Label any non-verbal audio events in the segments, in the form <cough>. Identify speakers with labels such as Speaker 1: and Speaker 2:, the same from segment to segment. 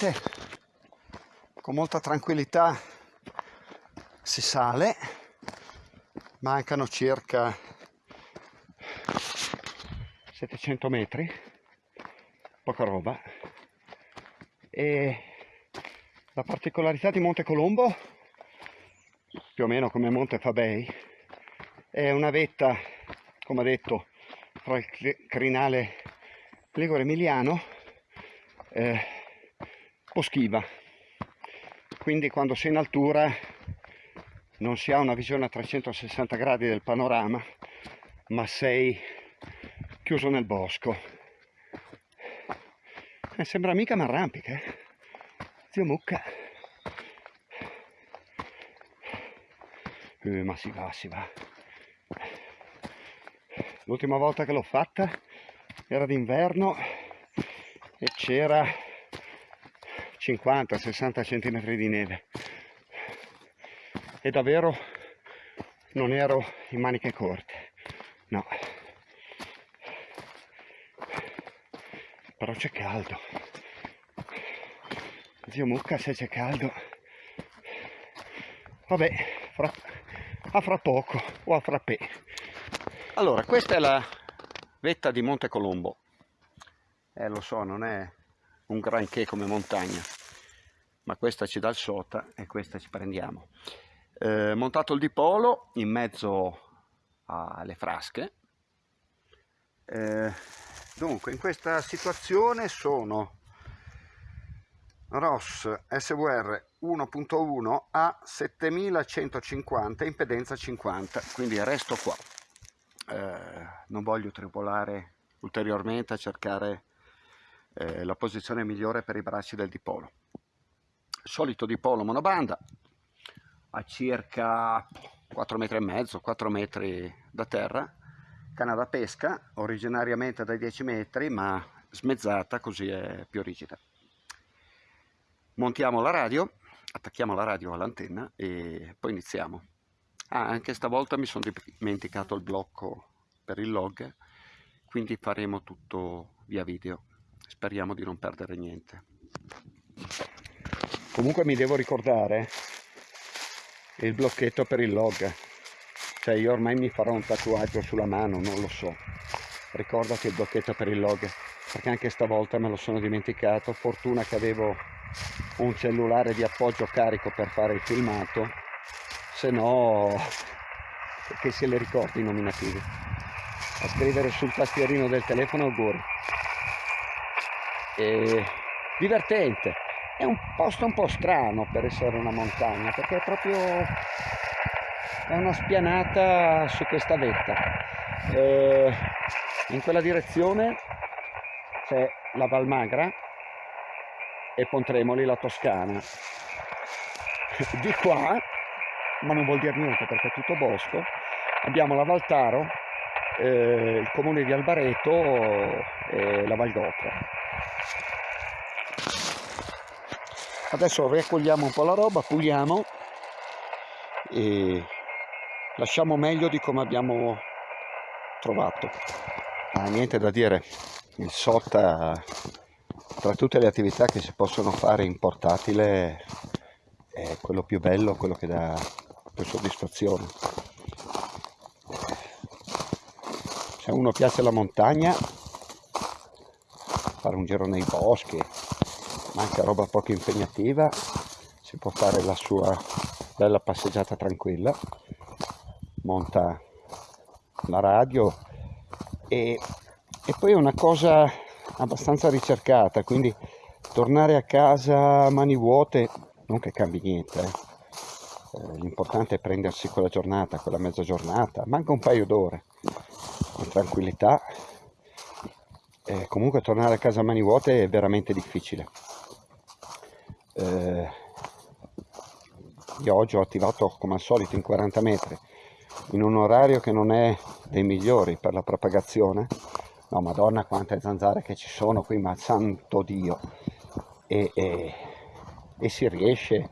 Speaker 1: veramente con molta tranquillità si sale. Mancano circa 700 metri poca roba. E la particolarità di Monte Colombo più o meno come Monte Fabei è una vetta come detto tra il crinale Ligure Emiliano eh, boschiva quindi quando sei in altura non si ha una visione a 360 gradi del panorama ma sei chiuso nel bosco. Eh, sembra mica un'arrampica eh? zio mucca. Eh, ma si va si va. L'ultima volta che l'ho fatta era d'inverno e c'era 50-60 cm di neve. E davvero non ero in maniche corte no. Però c'è caldo. Zio mucca se c'è caldo vabbè fra, a fra poco o a frappè allora questa è la vetta di Monte Colombo. Eh lo so non è un granché come montagna ma questa ci dà il sota e questa ci prendiamo. Eh, montato il dipolo in mezzo alle frasche. Eh, dunque in questa situazione sono Ross SVR 1.1 a 7150 impedenza 50 quindi resto qua. Eh, non voglio tripolare ulteriormente a cercare eh, la posizione migliore per i bracci del dipolo. Solito dipolo monobanda a circa 4 metri e mezzo, 4 metri da terra, canna da pesca originariamente da 10 metri ma smezzata così è più rigida. Montiamo la radio, attacchiamo la radio all'antenna e poi iniziamo. Ah, anche stavolta mi sono dimenticato il blocco per il log, quindi faremo tutto via video. Speriamo di non perdere niente. Comunque mi devo ricordare il blocchetto per il log. Cioè io ormai mi farò un tatuaggio sulla mano, non lo so. Ricordati il blocchetto per il log, perché anche stavolta me lo sono dimenticato. Fortuna che avevo un cellulare di appoggio carico per fare il filmato se no che se le ricordi i nominativi a scrivere sul tastierino del telefono auguri e divertente è un posto un po' strano per essere una montagna perché è proprio è una spianata su questa vetta e in quella direzione c'è la Valmagra e Pontremoli la Toscana <laughs> di qua ma non vuol dire niente perché è tutto bosco. Abbiamo la Valtaro, eh, il comune di Albareto e la Valgotra. Adesso raccogliamo un po' la roba, puliamo e lasciamo meglio di come abbiamo trovato. Ah, niente da dire, il SOTA tra tutte le attività che si possono fare in portatile è quello più bello, quello che dà per soddisfazione. Se uno piace la montagna, fare un giro nei boschi, ma anche roba poco impegnativa, si può fare la sua bella passeggiata tranquilla, monta la radio e, e poi è una cosa abbastanza ricercata, quindi tornare a casa mani vuote non che cambi niente, eh eh, l'importante è prendersi quella giornata, quella mezza giornata, manca un paio d'ore, con tranquillità. Eh, comunque tornare a casa a mani vuote è veramente difficile. Eh, io oggi ho attivato come al solito in 40 metri, in un orario che non è dei migliori per la propagazione. No, madonna quante zanzare che ci sono qui, ma santo Dio! E, e, e si riesce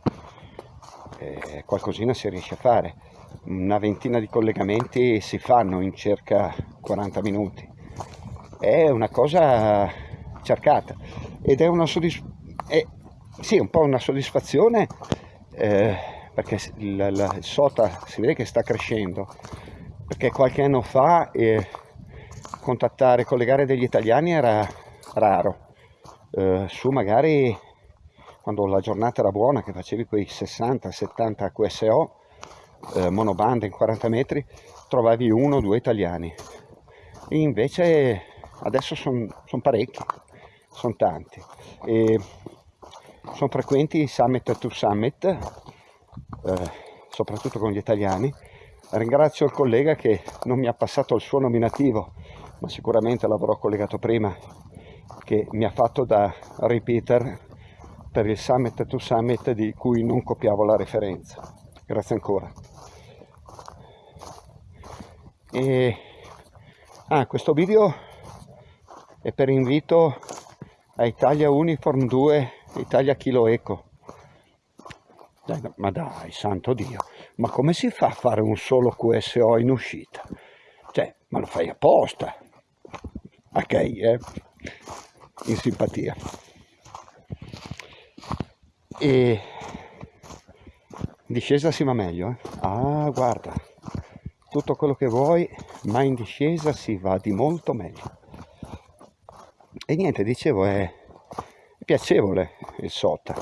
Speaker 1: eh, qualcosina si riesce a fare. Una ventina di collegamenti si fanno in circa 40 minuti. È una cosa cercata ed è una soddisfazione. Sì, un po' una soddisfazione eh, perché il, il, SOTA si vede che sta crescendo, perché qualche anno fa eh, contattare, collegare degli italiani era raro, eh, su magari quando la giornata era buona che facevi quei 60-70 QSO eh, monobanda in 40 metri trovavi uno o due italiani. E invece adesso sono son parecchi sono tanti. E sono frequenti i summit to summit eh, soprattutto con gli italiani. Ringrazio il collega che non mi ha passato il suo nominativo ma sicuramente l'avrò collegato prima che mi ha fatto da repeater per il summit to summit di cui non copiavo la referenza. Grazie ancora. E ah, questo video è per invito a Italia Uniform 2 Italia Kilo Eco. Dai, ma dai santo dio. Ma come si fa a fare un solo QSO in uscita? Cioè ma lo fai apposta. Ok eh in simpatia. E discesa si va meglio eh? ah guarda. Tutto quello che vuoi ma in discesa si va di molto meglio. E niente dicevo è, è piacevole il sota.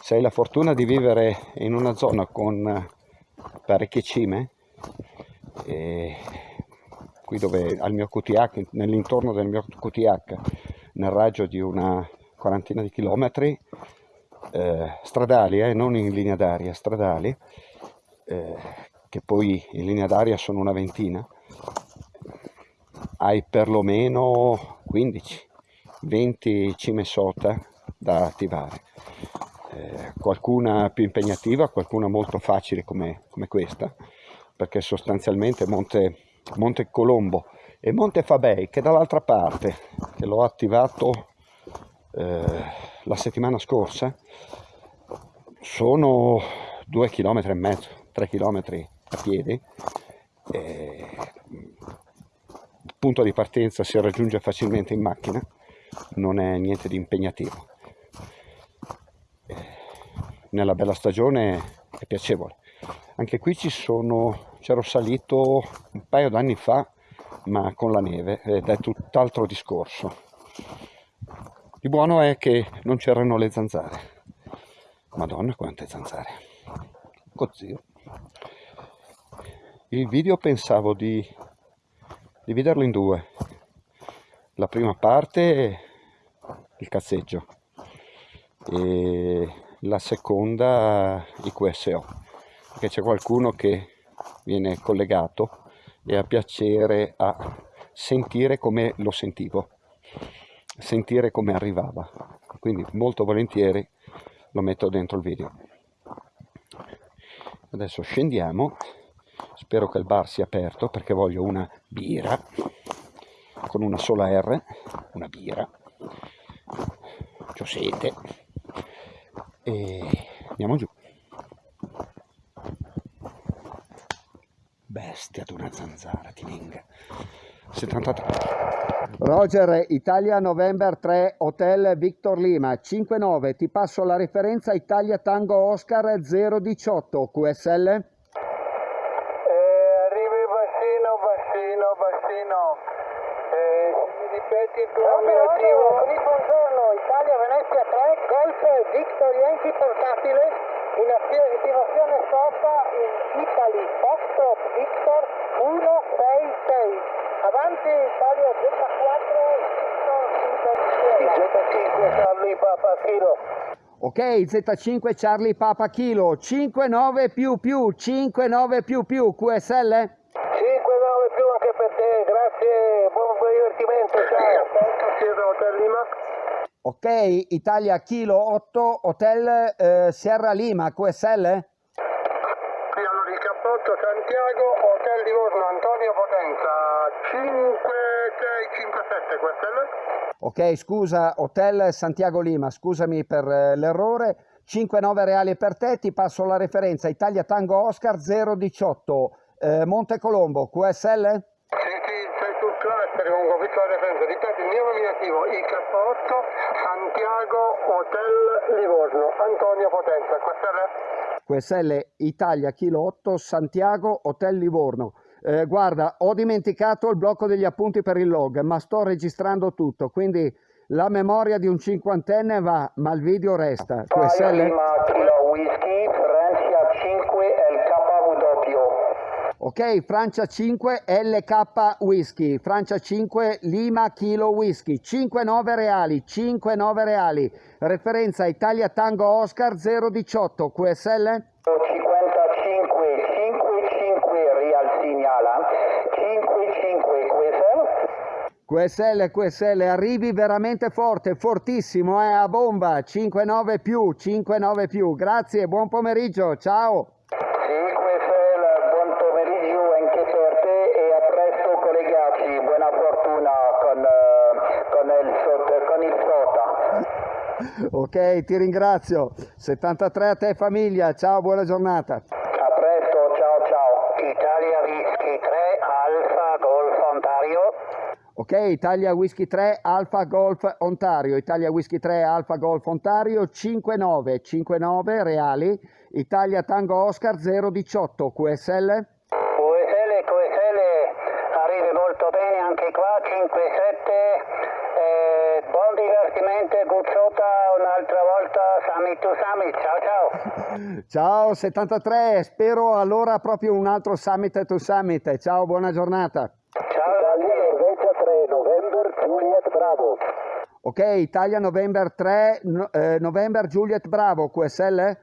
Speaker 1: Se hai la fortuna di vivere in una zona con parecchie cime qui dove al mio QTH nell'intorno del mio QTH nel raggio di una quarantina di chilometri eh, stradali, eh, non in linea d'aria, stradali eh, che poi in linea d'aria sono una ventina, hai perlomeno 15, 20 cime sota da attivare. Eh, qualcuna più impegnativa, qualcuna molto facile come, come questa, perché sostanzialmente Monte, Monte Colombo e Monte Fabei, che dall'altra parte, che l'ho attivato eh, la settimana scorsa, sono due chilometri e mezzo, 3 km a piedi. il punto di partenza si raggiunge facilmente in macchina, non è niente di impegnativo. nella bella stagione è piacevole. Anche qui ci sono, c'ero salito un paio d'anni fa, ma con la neve, ed è tutt'altro discorso. Il buono è che non c'erano le zanzare. Madonna quante zanzare. Cozio il video pensavo di dividerlo in due la prima parte il cazzeggio e la seconda i QSO perché c'è qualcuno che viene collegato e ha piacere a sentire come lo sentivo sentire come arrivava. Quindi molto volentieri lo metto dentro il video. Adesso scendiamo. Spero che il bar sia aperto perché voglio una birra con una sola R una birra ho sete. E andiamo giù. Bestia di una zanzara ti venga. 73 Roger Italia November 3 Hotel Victor Lima. 59 ti passo la referenza Italia Tango Oscar 018 QSL
Speaker 2: ripeti il tuo nominativo. buongiorno, Italia Venezia 3, Golf Yankee portatile in attivazione stoppa in Italy, Foxtrot Victor 166. Avanti Italia Z4, Victor 5 Charlie Papa Kilo.
Speaker 1: Ok, Z5 Charlie Papa Kilo, 59 più più, 59 più più, QSL? Ok, Italia Kilo 8, Hotel eh, Sierra Lima, QSL?
Speaker 2: Sì, allora il cappotto Santiago, Hotel Livorno, Antonio Potenza, 5657 QSL?
Speaker 1: Ok, scusa, Hotel Santiago Lima, scusami per eh, l'errore. 5-9 reali per te, ti passo la referenza Italia Tango Oscar 018, eh, Monte Colombo, QSL?
Speaker 2: comunque ho visto la referenza, ripeto il mio nominativo, il K8 Santiago Hotel Livorno, Antonio Potenza, QSL?
Speaker 3: QSL Italia Kilo 8 Santiago Hotel Livorno. Eh, guarda, ho dimenticato il blocco degli appunti per il log, ma sto registrando tutto, quindi la memoria di un cinquantenne va, ma il video resta. QSL?
Speaker 2: Lima Kilo Whisky, Francia 5 LKW.
Speaker 3: Ok, Francia 5 LK Whisky, Francia 5 Lima Kilo Whisky, 5-9 reali, 5-9 reali, referenza Italia Tango Oscar 018, QSL?
Speaker 2: 55 55 Real segnala 55 QSL
Speaker 3: QSL, QSL, arrivi veramente forte, fortissimo, eh, a bomba, 5-9 più, 5-9 più, grazie, buon pomeriggio, ciao!
Speaker 2: Il, sot- con il Sota.
Speaker 3: Ok, ti ringrazio, 73 a te famiglia, ciao, buona giornata!
Speaker 2: A presto, ciao ciao. Italia Whisky 3 Alfa Golf Ontario.
Speaker 3: Ok, Italia Whisky 3 Alfa Golf Ontario, Italia Whisky 3 Alfa Golf Ontario 59 59 reali, Italia Tango Oscar 018 QSL.
Speaker 2: QSL, QSL, arrivi molto bene anche qua, 5-7. Eh, buon divertimento, Guzzota, un'altra volta, Summit to Summit. Ciao ciao.
Speaker 3: Ciao 73, spero allora proprio un altro Summit to Summit, ciao, buona giornata.
Speaker 2: Ciao Italia Norvegia 3, November Juliet Bravo.
Speaker 3: Ok, Italia November 3, no- eh, November Juliet Bravo QSL.
Speaker 2: QSL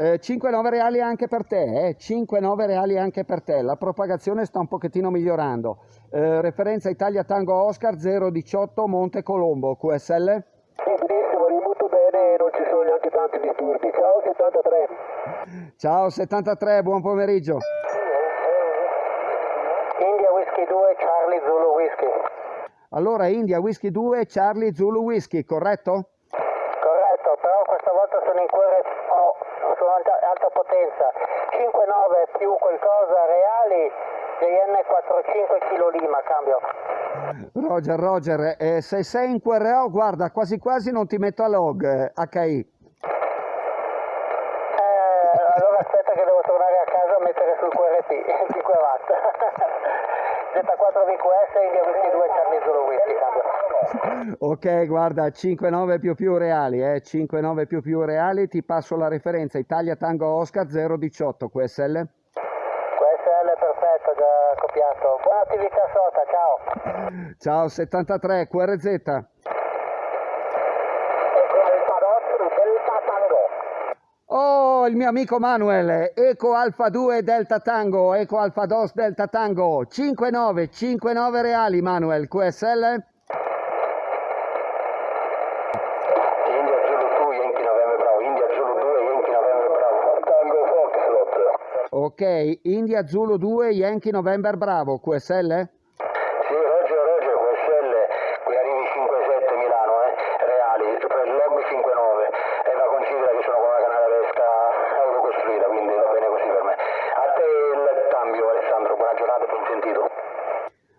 Speaker 3: Eh, 5-9 reali anche per te, eh? 5-9 reali anche per te, la propagazione sta un pochettino migliorando. Eh, referenza Italia Tango Oscar 018 Monte Colombo, QSL.
Speaker 2: Sì, benissimo, ri molto bene, non ci sono neanche tanti disturbi. Ciao 73.
Speaker 3: Ciao 73, buon pomeriggio.
Speaker 2: India Whisky 2, Charlie Zulu Whisky.
Speaker 3: Allora, India Whisky 2, Charlie Zulu Whisky, corretto?
Speaker 2: Corretto, però questa volta sono in cuore, oh, sono alta, alta potenza. 5-9 più qualcosa reali, JN 45 kg Lima, cambio.
Speaker 3: Roger, Roger, eh, se sei in QRO, guarda, quasi quasi non ti metto a log, eh, HI.
Speaker 2: Eh, allora aspetta che devo tornare a casa a mettere sul QRP, 5 <laughs> watt. Z4 VQS, India Whisky 2, Charlie Zulu Whisky.
Speaker 3: Ok, guarda, 5-9 più più reali, eh, 5-9 più più reali, ti passo la referenza Italia Tango Oscar 018, QSL.
Speaker 2: QSL perfetto, già copiato. Buona attività sota, ciao.
Speaker 3: Ciao 73, QRZ.
Speaker 2: Ecco.
Speaker 3: Oh, il mio amico Manuel, Eco Alfa 2 Delta Tango, Eco Alfa 2 Delta Tango, 5-9, 5-9 reali Manuel, QSL.
Speaker 2: India Zulu 2, Yankee November Bravo. India Zulu 2, Yankee November Bravo. Tango Foxtrot.
Speaker 3: Ok, India Zulu 2, Yankee November Bravo, QSL.
Speaker 2: Sì, Roger, Roger, QSL. Qui arrivi 5-7 Milano, eh. Reali. Per il log 5-9. E la considera che sono con una canale autocostruita, quindi va bene così per me. A te il cambio, Alessandro. Buona giornata, ben sentito.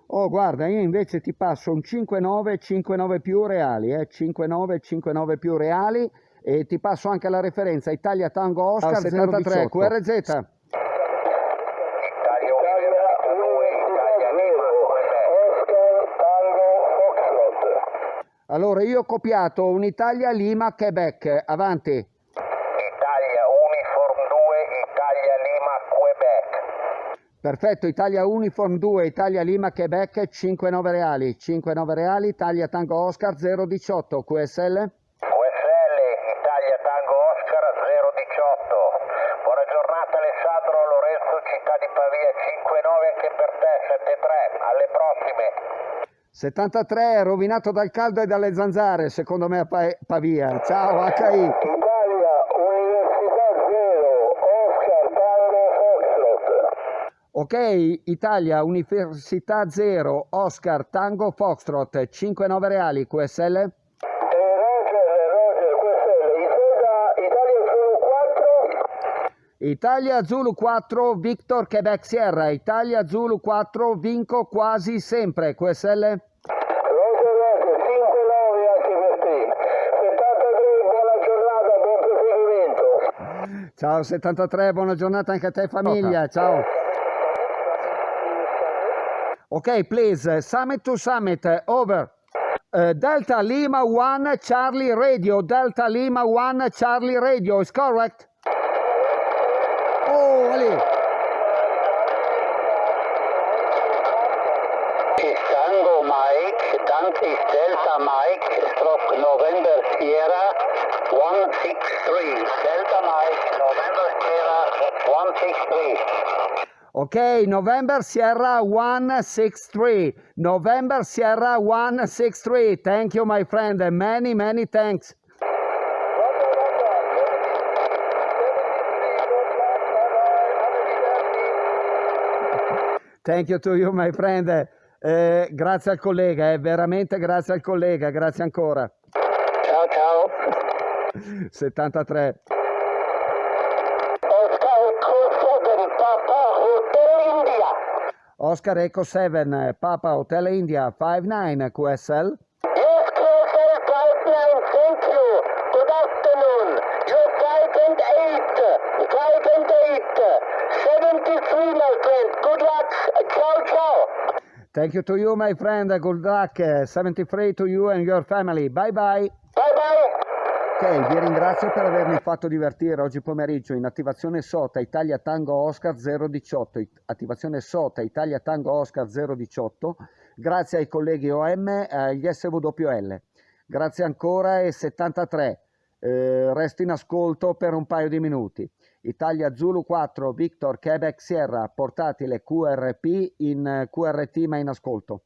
Speaker 3: Oh, guarda, io invece ti passo un 5-9, 5-9 più reali, eh, 5-9, 5-9 più reali e ti passo anche la referenza Italia Tango Oscar 73, QRZ.
Speaker 2: Italia Italia 2, Italia Nero. Oscar Tango Foxtrot.
Speaker 3: Allora, io ho copiato un'Italia Lima Quebec, avanti.
Speaker 2: Italia Uniform 2, Italia Lima Quebec.
Speaker 3: Perfetto, Italia Uniform 2, Italia Lima Quebec 5-9 reali, 5-9 reali, Italia Tango Oscar 018, QSL.
Speaker 2: QSL, Italia Tango Oscar 018. Buona giornata Alessandro Lorenzo, città di Pavia, 5-9 anche per te, 7-3. Alle prossime.
Speaker 3: 73, rovinato dal caldo e dalle zanzare, secondo me a Pa- Pavia. Ciao HI. Ok, Italia, Università 0, Oscar, Tango, Foxtrot, 59 reali, QSL?
Speaker 2: Italia Zulu 4,
Speaker 3: Victor Quebec Sierra, Italia Zulu 4, vinco quasi sempre, QSL? Roger, Roger, 59 HVT, 73, buona giornata, buon proseguimento. Ciao 73, buona giornata anche a te famiglia, ciao. Ok, please, summit to summit, over. Uh, Delta Lima 1 Charlie Radio, Delta Lima 1 Charlie Radio, is correct? Oh, Ali.
Speaker 2: Ist Tango Mike, dann ist Delta Mike, Stroke November Sierra 163. Delta Mike, November Sierra 163.
Speaker 3: Ok, November Sierra 163. November Sierra 163. Thank you, my friend. Many, many thanks. Thank you to you, my friend. Eh, grazie al collega, eh, veramente grazie al collega, grazie ancora.
Speaker 2: Ciao ciao.
Speaker 3: 73.
Speaker 2: Oscar Echo 7,
Speaker 3: eh, Papa Hotel India 59 eh, QSL.
Speaker 2: Yes, QSL 59, thank you. Good afternoon. You're 5 and 8. Eh, 5 and 8. 73, my friend. Good luck. Ciao ciao.
Speaker 3: Thank you to you, my friend. Good luck. 73 to you and your family. Bye. Bye
Speaker 2: bye.
Speaker 3: Ok, vi ringrazio per avermi fatto divertire oggi pomeriggio in attivazione SOTA Italia Tango Oscar 018, it- attivazione SOTA Italia Tango Oscar 018, grazie ai colleghi OM e agli SWL. Grazie ancora e 73, eh, resto in ascolto per un paio di minuti. Italia Zulu 4, Victor Quebec Sierra, portatile QRP in QRT ma in ascolto.